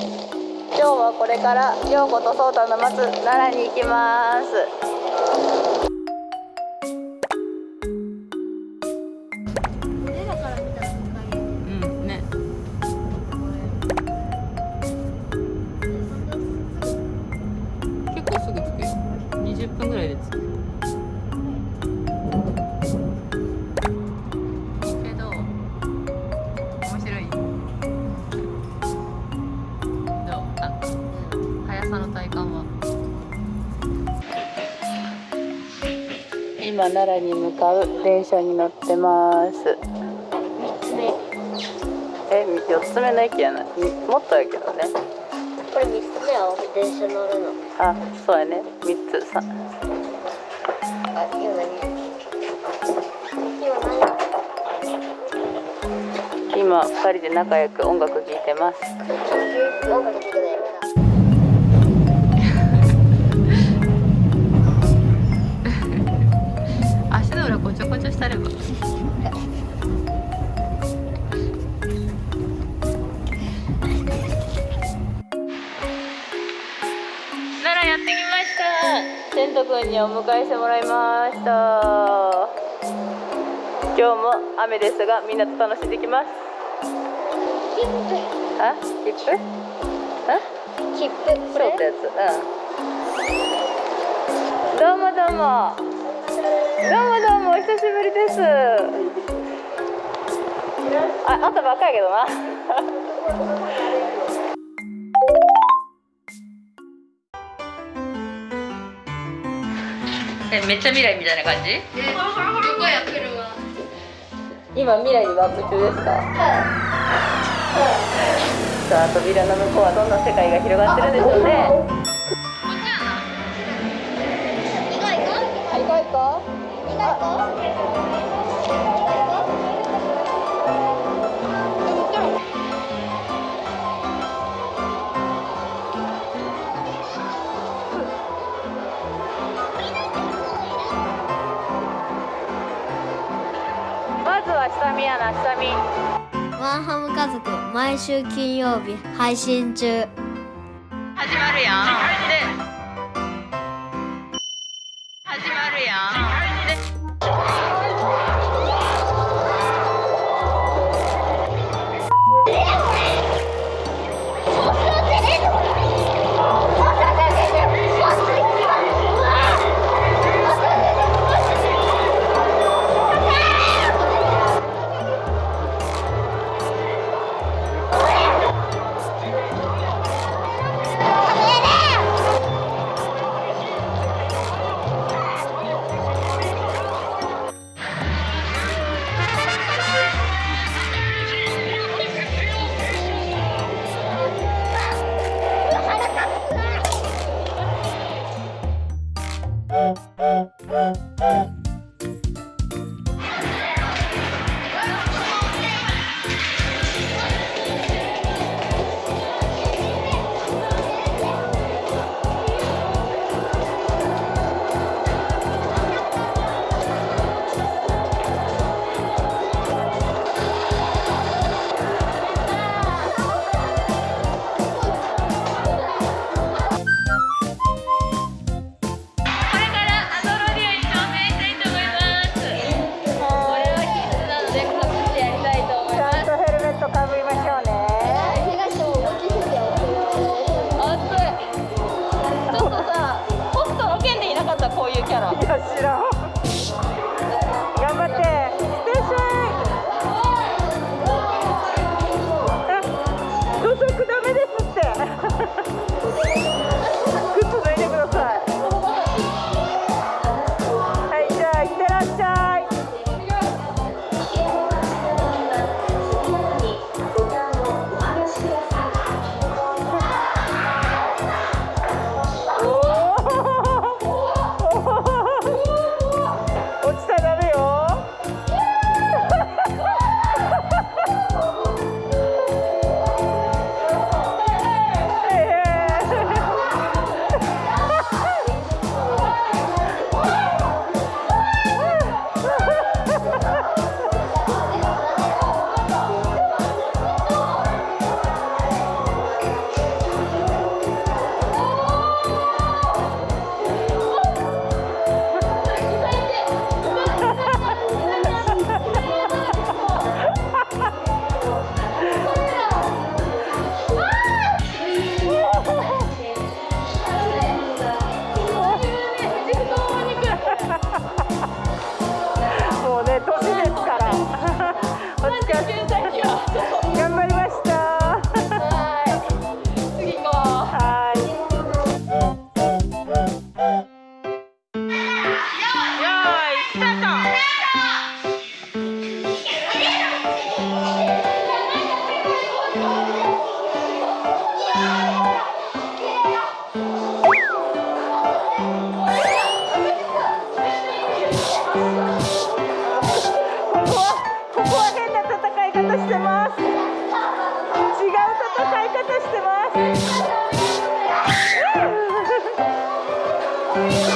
今日はこれから陽子と颯太の待つ奈良に行きます。奈良に向かう電車に乗ってます。え四つ目の駅やなみもっとやけどね。これ三つ目は電車乗るの？あそうやね。三つ。さ。あ、今何？今何？今二人で仲良く音楽聴いてます。音楽聴くのやめこちょこちょしたれば奈良やってきました。千斗くんにお迎えしてもらいました。今日も雨ですがみんなと楽しんできます。あ？切符？あ？切符。そうってやつ。うん。どうもどうもどうもどうもお久しぶりです。あ、あったばっかやけどな。え、めっちゃ未来みたいな感じ？どこや車。今未来にワープ中ですか？さあ扉の向こうはどんな世界が広がってるんでしょうね下見やな下見ワンハム家族毎週金曜日配信中。始まるやここは変な戦い方してます。違う戦い方してま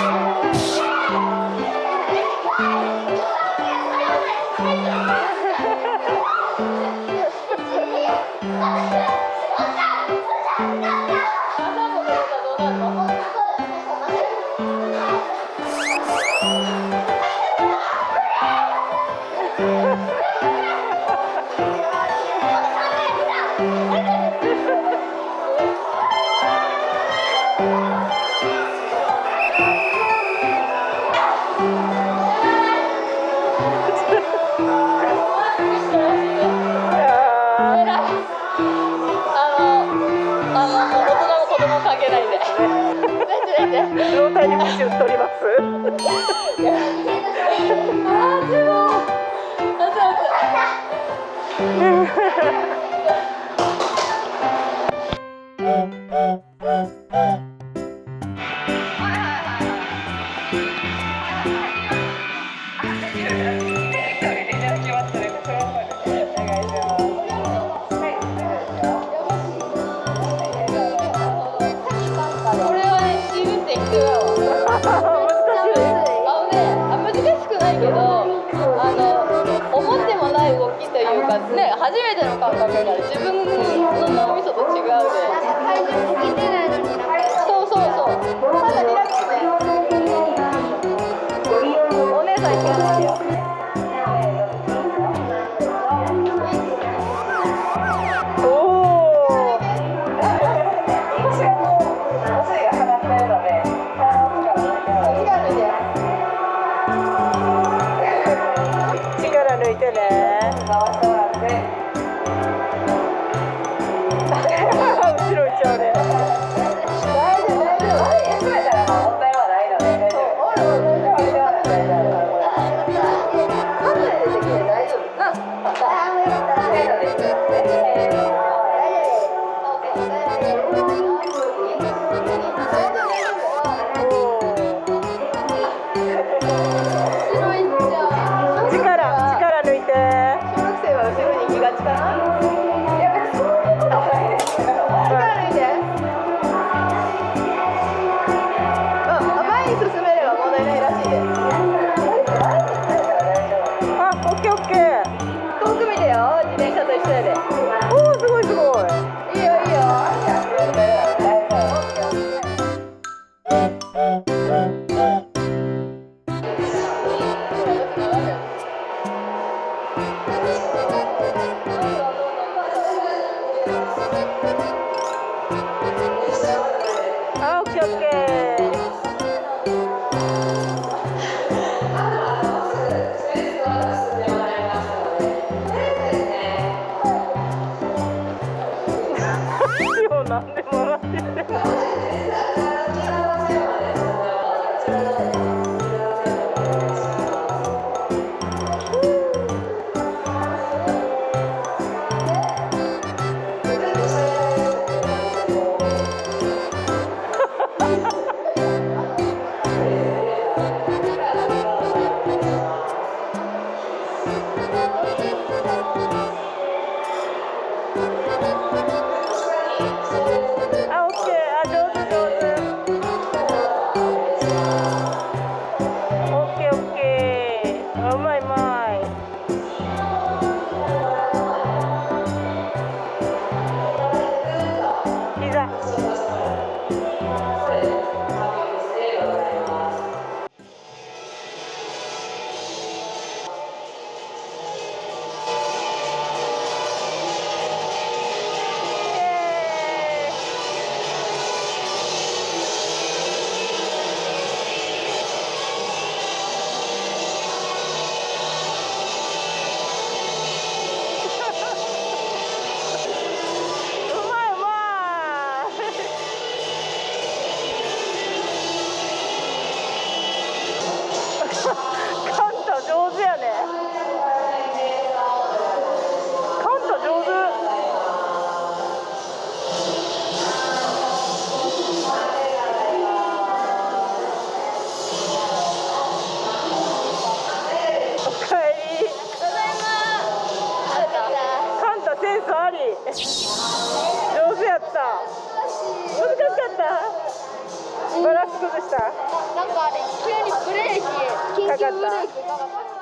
す。う態。かね初めての感覚が自分の脳みそと違うで体重何でもらってる。った。バランス崩した。なんかあれ急にブレーキ緊急ブレーキかかった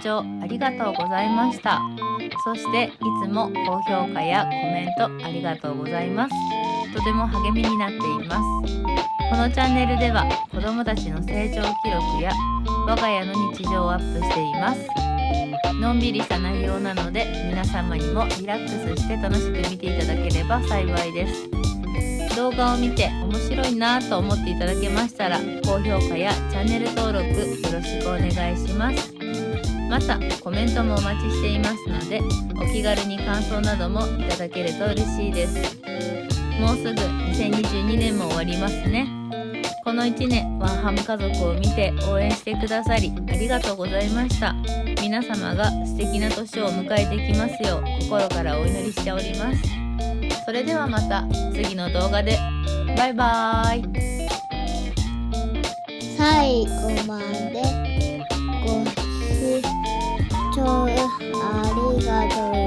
聴ありがとうございました。そしていつも高評価やコメントありがとうございます。とても励みになっています。このチャンネルでは子どもたちの成長記録や我が家の日常をアップしています。のんびりした内容なので皆様にもリラックスして楽しく見ていただければ幸いです。動画を見て面白いなと思っていただけましたら高評価やチャンネル登録よろしくお願いします。またコメントもお待ちしていますのでお気軽に感想などもいただけると嬉しいです。もうすぐ2022年も終わりますね。この1年ワンハム家族を見て応援してくださりありがとうございました。皆様が素敵な年を迎えてきますよう心からお祈りしております。それではまた次の動画で。バイバーイ。最後まで。聴ありがとう。